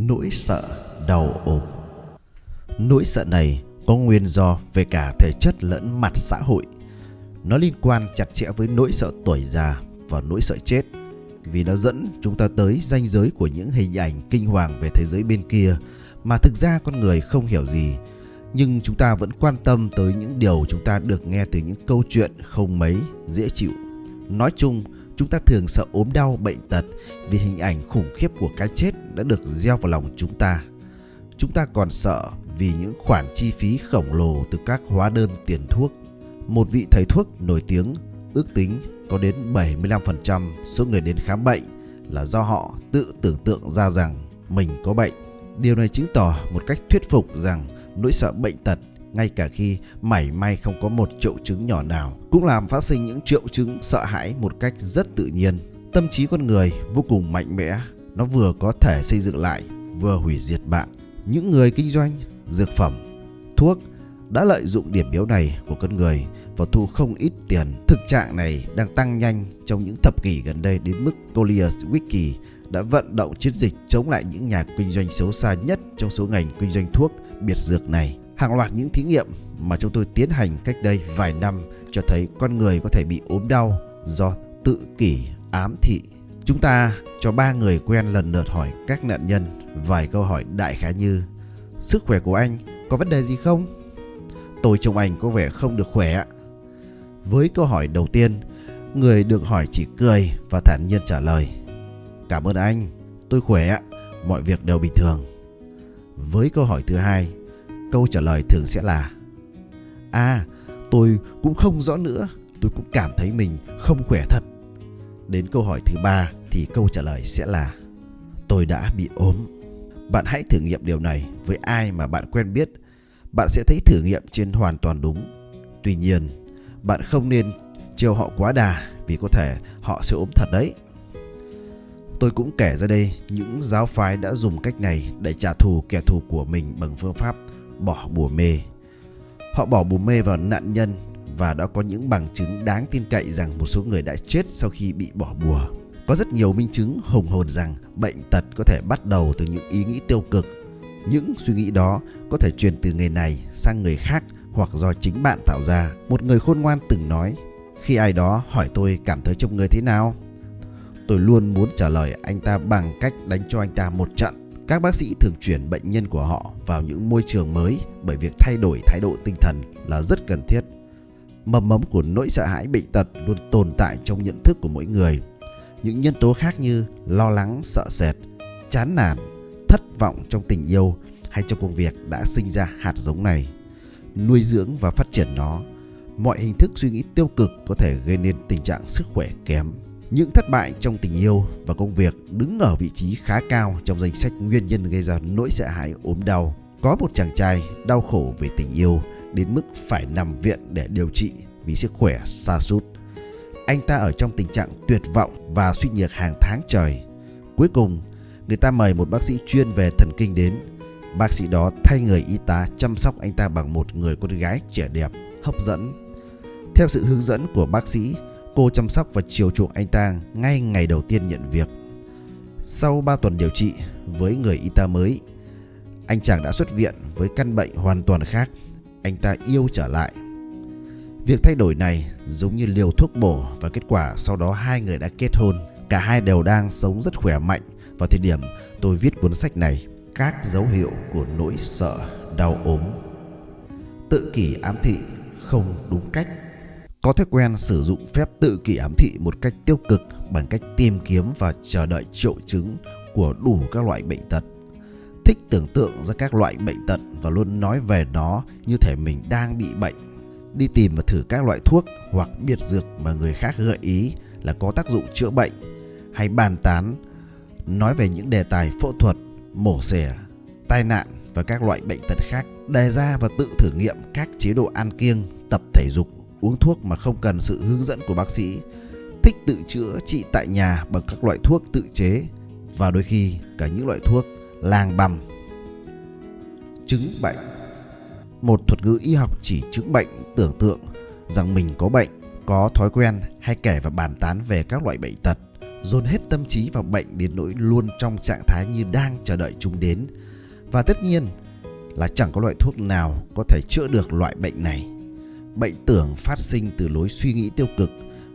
Nỗi sợ đau ốm Nỗi sợ này có nguyên do về cả thể chất lẫn mặt xã hội. Nó liên quan chặt chẽ với nỗi sợ tuổi già và nỗi sợ chết vì nó dẫn chúng ta tới ranh giới của những hình ảnh kinh hoàng về thế giới bên kia mà thực ra con người không hiểu gì nhưng chúng ta vẫn quan tâm tới những điều chúng ta được nghe từ những câu chuyện không mấy dễ chịu. Nói chung, chúng ta thường sợ ốm đau, bệnh tật vì hình ảnh khủng khiếp của cái chết đã được gieo vào lòng chúng ta. Chúng ta còn sợ vì những khoản chi phí khổng lồ từ các hóa đơn tiền thuốc. Một vị thầy thuốc nổi tiếng ước tính có đến 75% số người đến khám bệnh là do họ tự tưởng tượng ra rằng mình có bệnh. Điều này chứng tỏ một cách thuyết phục rằng nỗi sợ bệnh tật ngay cả khi mảy may không có một triệu chứng nhỏ nào cũng làm phát sinh những triệu chứng sợ hãi một cách rất tự nhiên. Tâm trí con người vô cùng mạnh mẽ, nó vừa có thể xây dựng lại, vừa hủy diệt bạn. Những người kinh doanh dược phẩm, thuốc đã lợi dụng điểm yếu này của con người và thu không ít tiền. Thực trạng này đang tăng nhanh trong những thập kỷ gần đây đến mức Colliers Wiki đã vận động chiến dịch chống lại những nhà kinh doanh xấu xa nhất trong số ngành kinh doanh thuốc biệt dược này. Hàng loạt những thí nghiệm mà chúng tôi tiến hành cách đây vài năm cho thấy con người có thể bị ốm đau do tự kỷ ám thị. Chúng ta cho ba người quen lần lượt hỏi các nạn nhân vài câu hỏi đại khái như Sức khỏe của anh có vấn đề gì không? Tôi trông anh có vẻ không được khỏe. Với câu hỏi đầu tiên, người được hỏi chỉ cười và thản nhiên trả lời. Cảm ơn anh, tôi khỏe, mọi việc đều bình thường. Với câu hỏi thứ hai, câu trả lời thường sẽ là À, tôi cũng không rõ nữa, tôi cũng cảm thấy mình không khỏe thật. Đến câu hỏi thứ ba thì câu trả lời sẽ là Tôi đã bị ốm. Bạn hãy thử nghiệm điều này với ai mà bạn quen biết. Bạn sẽ thấy thử nghiệm trên hoàn toàn đúng. Tuy nhiên, bạn không nên chiều họ quá đà vì có thể họ sẽ ốm thật đấy. Tôi cũng kể ra đây những giáo phái đã dùng cách này để trả thù kẻ thù của mình bằng phương pháp bỏ bùa mê. Họ bỏ bùa mê vào nạn nhân và đã có những bằng chứng đáng tin cậy rằng một số người đã chết sau khi bị bỏ bùa. Có rất nhiều minh chứng hùng hồn rằng bệnh tật có thể bắt đầu từ những ý nghĩ tiêu cực. Những suy nghĩ đó có thể truyền từ người này sang người khác hoặc do chính bạn tạo ra. Một người khôn ngoan từng nói, khi ai đó hỏi tôi cảm thấy trong người thế nào, tôi luôn muốn trả lời anh ta bằng cách đánh cho anh ta một trận. Các bác sĩ thường chuyển bệnh nhân của họ vào những môi trường mới bởi việc thay đổi thái độ tinh thần là rất cần thiết. Mầm mống của nỗi sợ hãi bệnh tật luôn tồn tại trong nhận thức của mỗi người. Những nhân tố khác như lo lắng, sợ sệt, chán nản, thất vọng trong tình yêu hay trong công việc đã sinh ra hạt giống này. Nuôi dưỡng và phát triển nó, mọi hình thức suy nghĩ tiêu cực có thể gây nên tình trạng sức khỏe kém. Những thất bại trong tình yêu và công việc đứng ở vị trí khá cao trong danh sách nguyên nhân gây ra nỗi sợ hãi ốm đau. Có một chàng trai đau khổ về tình yêu đến mức phải nằm viện để điều trị vì sức khỏe sa sút. Anh ta ở trong tình trạng tuyệt vọng và suy nhược hàng tháng trời. Cuối cùng, người ta mời một bác sĩ chuyên về thần kinh đến. Bác sĩ đó thay người y tá chăm sóc anh ta bằng một người con gái trẻ đẹp, hấp dẫn. Theo sự hướng dẫn của bác sĩ, cô chăm sóc và chiều chuộng anh ta ngay ngày đầu tiên nhận việc. Sau 3 tuần điều trị với người y tá mới, anh chàng đã xuất viện với căn bệnh hoàn toàn khác. Anh ta yêu trở lại. Việc thay đổi này giống như liều thuốc bổ và kết quả sau đó hai người đã kết hôn. Cả hai đều đang sống rất khỏe mạnh vào thời điểm tôi viết cuốn sách này. Các dấu hiệu của nỗi sợ đau ốm. Tự kỷ ám thị không đúng cách có thói quen sử dụng phép tự kỷ ám thị một cách tiêu cực bằng cách tìm kiếm và chờ đợi triệu chứng của đủ các loại bệnh tật. Thích tưởng tượng ra các loại bệnh tật và luôn nói về nó như thể mình đang bị bệnh. Đi tìm và thử các loại thuốc hoặc biệt dược mà người khác gợi ý là có tác dụng chữa bệnh hay bàn tán nói về những đề tài phẫu thuật, mổ xẻ, tai nạn và các loại bệnh tật khác. Đề ra và tự thử nghiệm các chế độ ăn kiêng, tập thể dục uống thuốc mà không cần sự hướng dẫn của bác sĩ, thích tự chữa trị tại nhà bằng các loại thuốc tự chế và đôi khi cả những loại thuốc làng băm. Chứng bệnh Một thuật ngữ y học chỉ chứng bệnh tưởng tượng rằng mình có bệnh, có thói quen hay kể và bàn tán về các loại bệnh tật dồn hết tâm trí vào bệnh đến nỗi luôn trong trạng thái như đang chờ đợi chúng đến. Và tất nhiên là chẳng có loại thuốc nào có thể chữa được loại bệnh này. Bệnh tưởng phát sinh từ lối suy nghĩ tiêu cực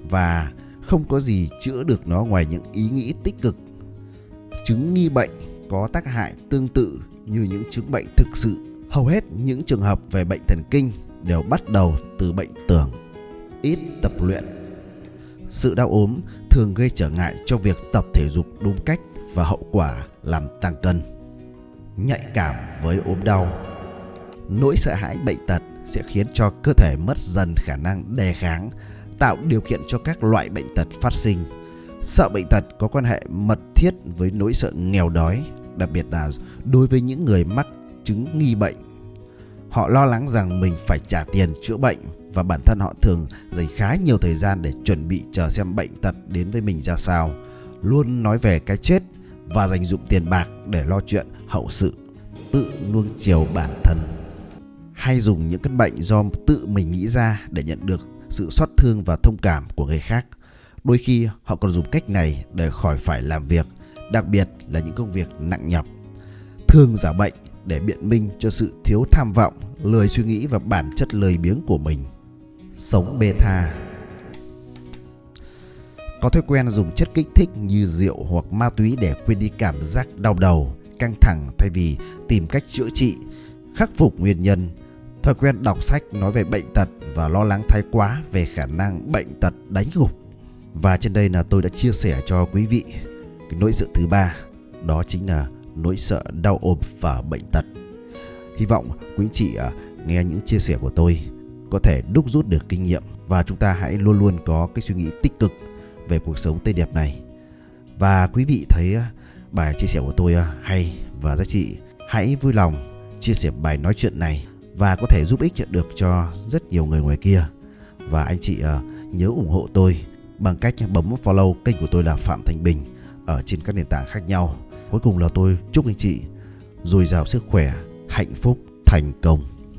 và không có gì chữa được nó ngoài những ý nghĩ tích cực. Chứng nghi bệnh có tác hại tương tự như những chứng bệnh thực sự. Hầu hết những trường hợp về bệnh thần kinh đều bắt đầu từ bệnh tưởng. Ít tập luyện. Sự đau ốm thường gây trở ngại cho việc tập thể dục đúng cách và hậu quả làm tăng cân. Nhạy cảm với ốm đau. Nỗi sợ hãi bệnh tật sẽ khiến cho cơ thể mất dần khả năng đề kháng, tạo điều kiện cho các loại bệnh tật phát sinh. Sợ bệnh tật có quan hệ mật thiết với nỗi sợ nghèo đói, đặc biệt là đối với những người mắc chứng nghi bệnh. Họ lo lắng rằng mình phải trả tiền chữa bệnh và bản thân họ thường dành khá nhiều thời gian để chuẩn bị chờ xem bệnh tật đến với mình ra sao, luôn nói về cái chết và dành dụng tiền bạc để lo chuyện hậu sự, tự nuông chiều bản thân. Hay dùng những căn bệnh do tự mình nghĩ ra để nhận được sự xót thương và thông cảm của người khác. Đôi khi họ còn dùng cách này để khỏi phải làm việc, đặc biệt là những công việc nặng nhọc. Thương giả bệnh để biện minh cho sự thiếu tham vọng, lười suy nghĩ và bản chất lười biếng của mình. Sống bê tha Có thói quen dùng chất kích thích như rượu hoặc ma túy để quên đi cảm giác đau đầu, căng thẳng thay vì tìm cách chữa trị, khắc phục nguyên nhân. Thói quen đọc sách nói về bệnh tật và lo lắng thái quá về khả năng bệnh tật đánh gục. Và trên đây là tôi đã chia sẻ cho quý vị cái nỗi sợ thứ ba, đó chính là nỗi sợ đau ốm và bệnh tật. Hy vọng quý chị à, nghe những chia sẻ của tôi có thể đúc rút được kinh nghiệm và chúng ta hãy luôn luôn có cái suy nghĩ tích cực về cuộc sống tươi đẹp này. Và quý vị thấy à, bài chia sẻ của tôi à, hay và giá trị, hãy vui lòng chia sẻ bài nói chuyện này và có thể giúp ích được cho rất nhiều người ngoài kia. Và anh chị ờ, nhớ ủng hộ tôi bằng cách bấm follow kênh của tôi là Phạm Thành Bình ở trên các nền tảng khác nhau Cuối cùng là tôi chúc anh chị dồi dào sức khỏe, hạnh phúc, thành công.